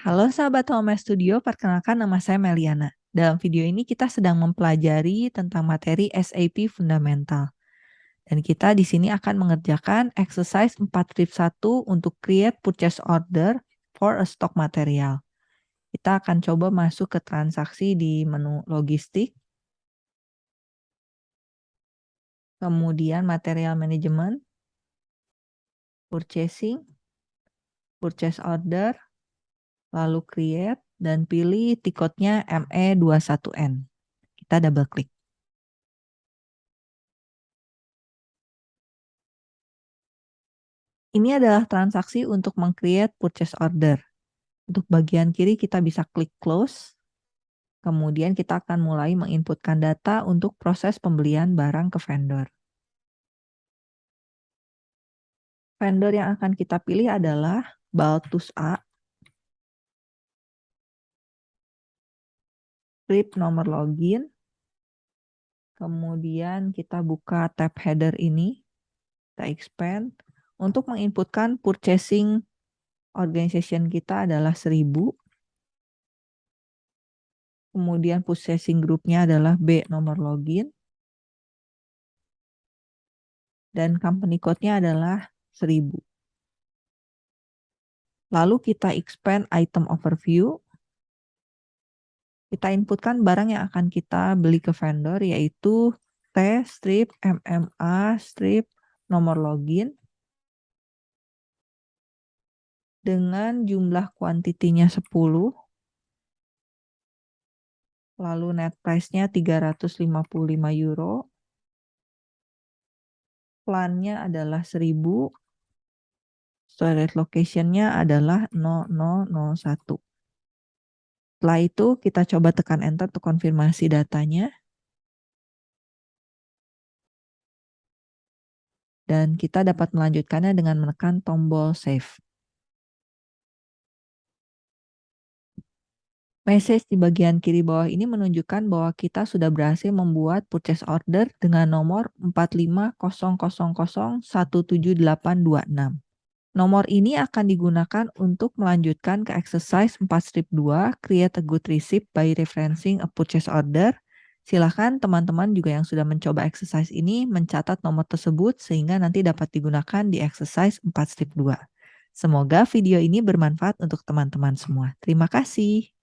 Halo sahabat Home Studio, perkenalkan nama saya Meliana. Dalam video ini kita sedang mempelajari tentang materi SAP Fundamental. Dan kita di sini akan mengerjakan exercise 4.1 untuk create purchase order for a stock material. Kita akan coba masuk ke transaksi di menu logistik. Kemudian material management, purchasing, purchase order, lalu create, dan pilih tiketnya ME21N. Kita double klik. Ini adalah transaksi untuk meng-create purchase order. Untuk bagian kiri kita bisa klik close. Kemudian kita akan mulai menginputkan data untuk proses pembelian barang ke vendor. Vendor yang akan kita pilih adalah Baltus A script nomor login. Kemudian kita buka tab header ini. Kita expand. Untuk menginputkan purchasing organization kita adalah 1000. Kemudian purchasing groupnya adalah B nomor login. Dan company code-nya adalah 1000. Lalu kita expand item overview kita inputkan barang yang akan kita beli ke vendor yaitu T strip MMA strip nomor login. Dengan jumlah kuantitinya 10 lalu net price-nya 355 euro. Plannya adalah 1000 storage location-nya adalah 0001 setelah itu kita coba tekan enter untuk konfirmasi datanya. Dan kita dapat melanjutkannya dengan menekan tombol save. Message di bagian kiri bawah ini menunjukkan bahwa kita sudah berhasil membuat purchase order dengan nomor 45000178826. Nomor ini akan digunakan untuk melanjutkan ke exercise 4 strip 2, create a good receipt by referencing a purchase order. Silahkan teman-teman juga yang sudah mencoba exercise ini mencatat nomor tersebut sehingga nanti dapat digunakan di exercise 4 strip 2. Semoga video ini bermanfaat untuk teman-teman semua. Terima kasih.